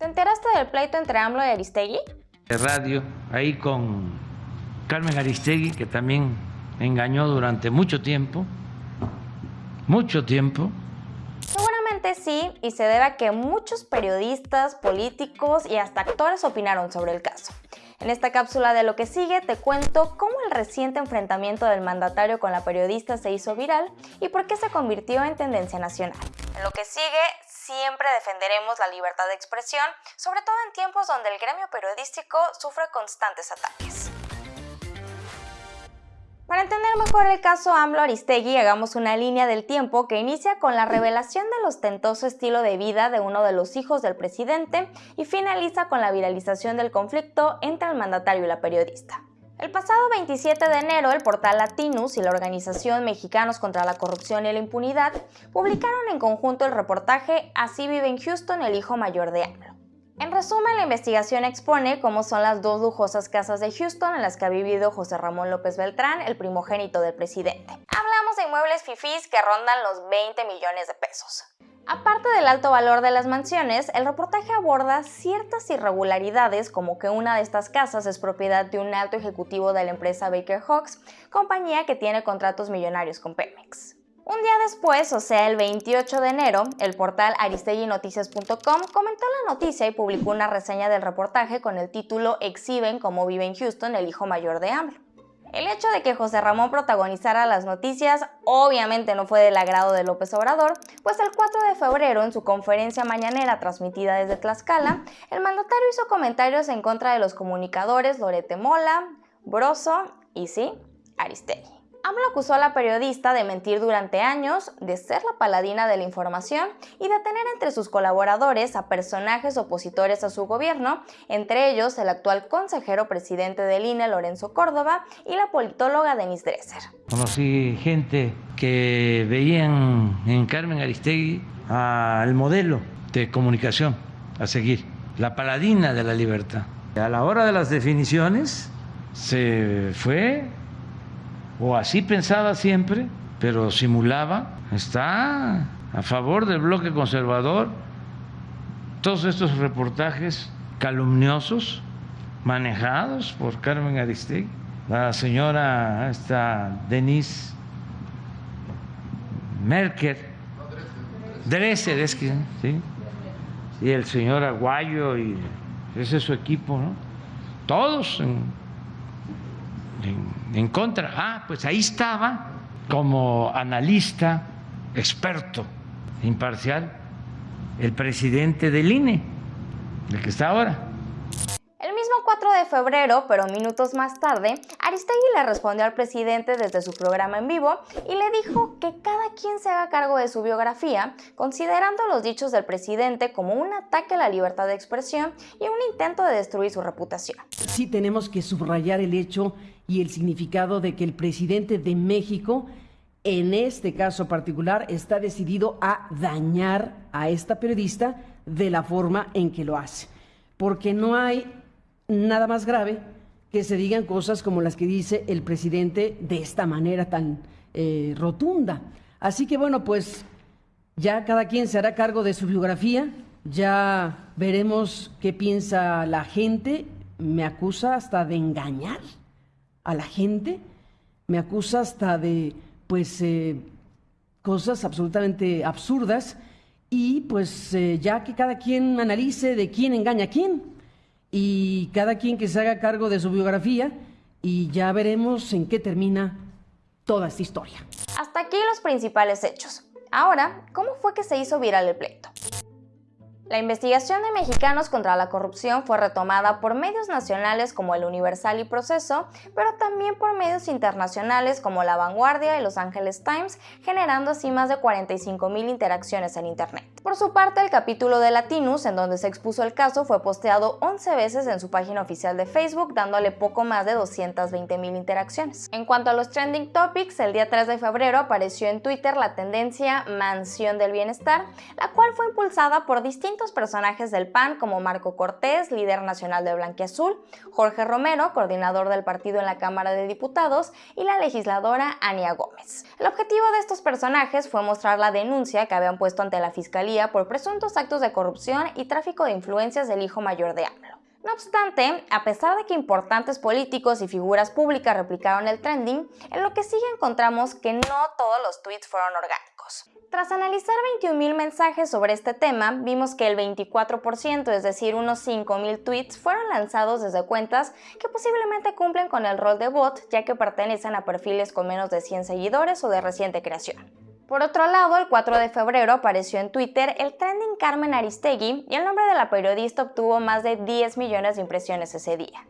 ¿Te enteraste del pleito entre AMLO y Aristegui? De radio, ahí con Carmen Aristegui, que también engañó durante mucho tiempo, mucho tiempo. Seguramente sí, y se debe a que muchos periodistas, políticos y hasta actores opinaron sobre el caso. En esta cápsula de lo que sigue te cuento cómo el reciente enfrentamiento del mandatario con la periodista se hizo viral y por qué se convirtió en tendencia nacional. En lo que sigue, siempre defenderemos la libertad de expresión, sobre todo en tiempos donde el gremio periodístico sufre constantes ataques. Para entender mejor el caso AMLO Aristegui, hagamos una línea del tiempo que inicia con la revelación del ostentoso estilo de vida de uno de los hijos del presidente y finaliza con la viralización del conflicto entre el mandatario y la periodista. El pasado 27 de enero, el portal Latinus y la organización Mexicanos contra la Corrupción y la Impunidad publicaron en conjunto el reportaje Así vive en Houston el hijo mayor de AMLO. En resumen, la investigación expone cómo son las dos lujosas casas de Houston en las que ha vivido José Ramón López Beltrán, el primogénito del presidente. Hablamos de inmuebles fifís que rondan los 20 millones de pesos. Aparte del alto valor de las mansiones, el reportaje aborda ciertas irregularidades como que una de estas casas es propiedad de un alto ejecutivo de la empresa Baker Hawks, compañía que tiene contratos millonarios con Pemex. Un día después, o sea el 28 de enero, el portal aristeguinoticias.com comentó la noticia y publicó una reseña del reportaje con el título Exhiben cómo vive en Houston el hijo mayor de AMLO. El hecho de que José Ramón protagonizara las noticias obviamente no fue del agrado de López Obrador, pues el 4 de febrero en su conferencia mañanera transmitida desde Tlaxcala, el mandatario hizo comentarios en contra de los comunicadores Lorete Mola, Broso y sí, Aristegui. AMLO acusó a la periodista de mentir durante años, de ser la paladina de la información y de tener entre sus colaboradores a personajes opositores a su gobierno, entre ellos el actual consejero presidente del INE Lorenzo Córdoba y la politóloga Denise Dresser. Conocí gente que veían en Carmen Aristegui al modelo de comunicación a seguir, la paladina de la libertad. A la hora de las definiciones se fue o así pensaba siempre, pero simulaba, está a favor del bloque conservador. Todos estos reportajes calumniosos manejados por Carmen Aristegui, la señora esta Denise Merkel, Dresser es que, ¿sí? y el señor Aguayo y ese es su equipo, ¿no? Todos en en, contra. Ah, pues ahí estaba como analista, experto, imparcial, el presidente del INE, el que está ahora. 4 de febrero, pero minutos más tarde, Aristegui le respondió al presidente desde su programa en vivo y le dijo que cada quien se haga cargo de su biografía, considerando los dichos del presidente como un ataque a la libertad de expresión y un intento de destruir su reputación. Sí tenemos que subrayar el hecho y el significado de que el presidente de México en este caso particular está decidido a dañar a esta periodista de la forma en que lo hace. Porque no hay nada más grave que se digan cosas como las que dice el presidente de esta manera tan eh, rotunda. Así que bueno, pues ya cada quien se hará cargo de su biografía, ya veremos qué piensa la gente, me acusa hasta de engañar a la gente, me acusa hasta de pues eh, cosas absolutamente absurdas. Y pues eh, ya que cada quien analice de quién engaña a quién y cada quien que se haga cargo de su biografía y ya veremos en qué termina toda esta historia. Hasta aquí los principales hechos. Ahora, ¿cómo fue que se hizo viral el pleito? La investigación de mexicanos contra la corrupción fue retomada por medios nacionales como El Universal y Proceso, pero también por medios internacionales como La Vanguardia y Los Angeles Times, generando así más de 45 mil interacciones en Internet. Por su parte, el capítulo de Latinus, en donde se expuso el caso, fue posteado 11 veces en su página oficial de Facebook, dándole poco más de 220 mil interacciones. En cuanto a los trending topics, el día 3 de febrero apareció en Twitter la tendencia Mansión del Bienestar, la cual fue impulsada por distintos personajes del PAN como Marco Cortés, líder nacional de Blanquiazul, Jorge Romero, coordinador del partido en la Cámara de Diputados, y la legisladora Ania Gómez. El objetivo de estos personajes fue mostrar la denuncia que habían puesto ante la Fiscalía por presuntos actos de corrupción y tráfico de influencias del hijo mayor de AMLO. No obstante, a pesar de que importantes políticos y figuras públicas replicaron el trending, en lo que sigue encontramos que no todos los tweets fueron orgánicos. Tras analizar 21.000 mensajes sobre este tema, vimos que el 24%, es decir, unos 5.000 tweets, fueron lanzados desde cuentas que posiblemente cumplen con el rol de bot, ya que pertenecen a perfiles con menos de 100 seguidores o de reciente creación. Por otro lado, el 4 de febrero apareció en Twitter el trending Carmen Aristegui y el nombre de la periodista obtuvo más de 10 millones de impresiones ese día.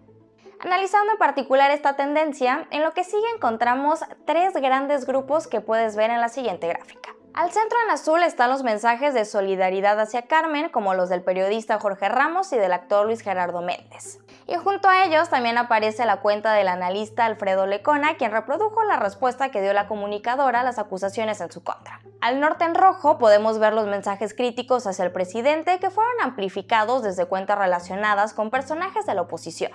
Analizando en particular esta tendencia, en lo que sigue encontramos tres grandes grupos que puedes ver en la siguiente gráfica. Al centro en azul están los mensajes de solidaridad hacia Carmen, como los del periodista Jorge Ramos y del actor Luis Gerardo Méndez. Y junto a ellos también aparece la cuenta del analista Alfredo Lecona, quien reprodujo la respuesta que dio la comunicadora a las acusaciones en su contra. Al norte en rojo podemos ver los mensajes críticos hacia el presidente que fueron amplificados desde cuentas relacionadas con personajes de la oposición.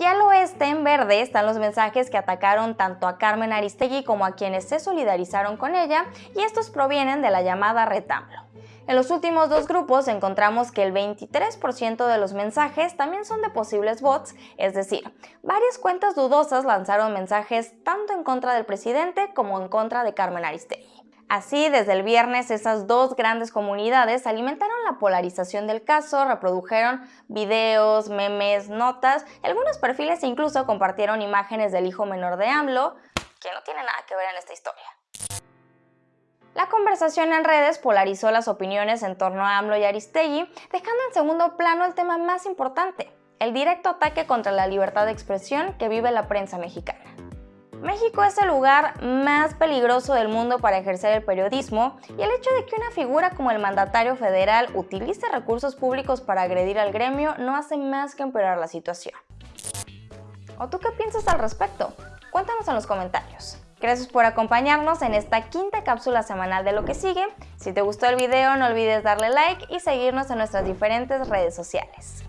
Y al oeste, en verde, están los mensajes que atacaron tanto a Carmen Aristegui como a quienes se solidarizaron con ella, y estos provienen de la llamada retamlo. En los últimos dos grupos encontramos que el 23% de los mensajes también son de posibles bots, es decir, varias cuentas dudosas lanzaron mensajes tanto en contra del presidente como en contra de Carmen Aristegui. Así, desde el viernes, esas dos grandes comunidades alimentaron la polarización del caso, reprodujeron videos, memes, notas, algunos perfiles incluso compartieron imágenes del hijo menor de AMLO, que no tiene nada que ver en esta historia. La conversación en redes polarizó las opiniones en torno a AMLO y Aristegui, dejando en segundo plano el tema más importante, el directo ataque contra la libertad de expresión que vive la prensa mexicana. México es el lugar más peligroso del mundo para ejercer el periodismo y el hecho de que una figura como el mandatario federal utilice recursos públicos para agredir al gremio no hace más que empeorar la situación. ¿O tú qué piensas al respecto? Cuéntanos en los comentarios. Gracias por acompañarnos en esta quinta cápsula semanal de lo que sigue. Si te gustó el video no olvides darle like y seguirnos en nuestras diferentes redes sociales.